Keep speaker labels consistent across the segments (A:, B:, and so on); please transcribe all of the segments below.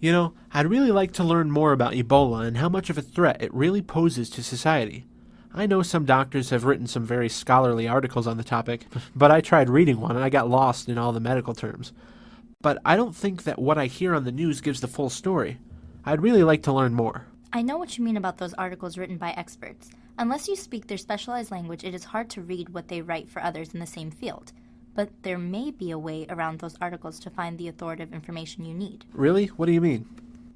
A: You know, I'd really like to learn more about Ebola and how much of a threat it really poses to society. I know some doctors have written some very scholarly articles on the topic, but I tried reading one and I got lost in all the medical terms. But I don't think that what I hear on the news gives the full story. I'd really like to learn more.
B: I know what you mean about those articles written by experts. Unless you speak their specialized language, it is hard to read what they write for others in the same field. But there may be a way around those articles to find the authoritative information you need.
A: Really? What do you mean?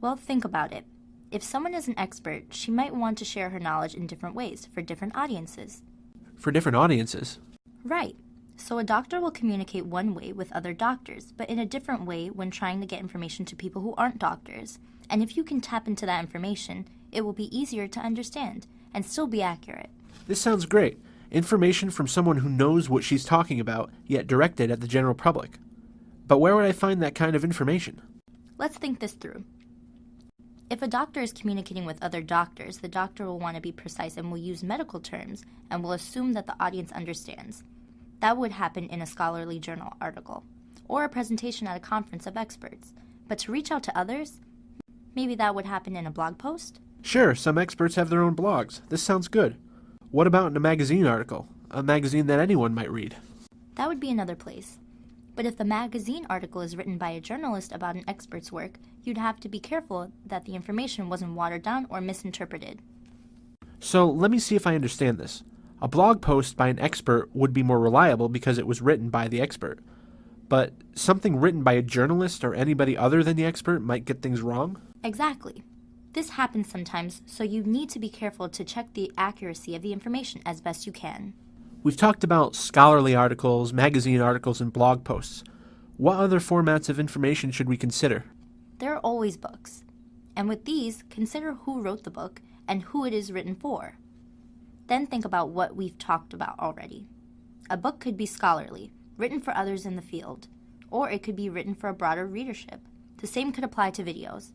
B: Well, think about it. If someone is an expert, she might want to share her knowledge in different ways for different audiences.
A: For different audiences?
B: Right. So a doctor will communicate one way with other doctors, but in a different way when trying to get information to people who aren't doctors. And if you can tap into that information, it will be easier to understand and still be accurate.
A: This sounds great. Information from someone who knows what she's talking about, yet directed at the general public. But where would I find that kind of information?
B: Let's think this through. If a doctor is communicating with other doctors, the doctor will want to be precise and will use medical terms and will assume that the audience understands. That would happen in a scholarly journal article or a presentation at a conference of experts. But to reach out to others, maybe that would happen in a blog post?
A: Sure, some experts have their own blogs. This sounds good. What about in a magazine article? A magazine that anyone might read?
B: That would be another place. But if the magazine article is written by a journalist about an expert's work, you'd have to be careful that the information wasn't watered down or misinterpreted.
A: So let me see if I understand this. A blog post by an expert would be more reliable because it was written by the expert. But something written by a journalist or anybody other than the expert might get things wrong?
B: Exactly. This happens sometimes, so you need to be careful to check the accuracy of the information as best you can.
A: We've talked about scholarly articles, magazine articles, and blog posts. What other formats of information should we consider?
B: There are always books. And with these, consider who wrote the book and who it is written for. Then think about what we've talked about already. A book could be scholarly, written for others in the field, or it could be written for a broader readership. The same could apply to videos.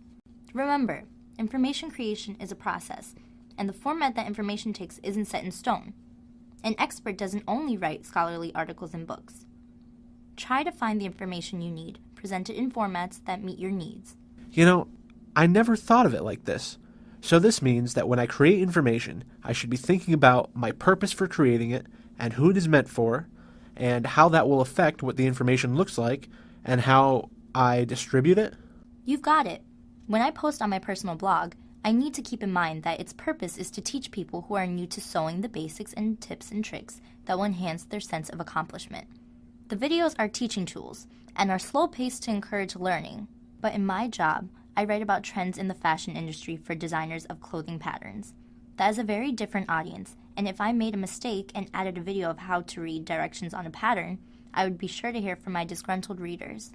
B: Remember, information creation is a process, and the format that information takes isn't set in stone. An expert doesn't only write scholarly articles and books. Try to find the information you need, present it in formats that meet your needs.
A: You know, I never thought of it like this. So this means that when I create information, I should be thinking about my purpose for creating it and who it is meant for, and how that will affect what the information looks like and how I distribute it.
B: You've got it. When I post on my personal blog, I need to keep in mind that its purpose is to teach people who are new to sewing the basics and tips and tricks that will enhance their sense of accomplishment. The videos are teaching tools and are slow paced to encourage learning, but in my job, I write about trends in the fashion industry for designers of clothing patterns. That is a very different audience, and if I made a mistake and added a video of how to read directions on a pattern, I would be sure to hear from my disgruntled readers.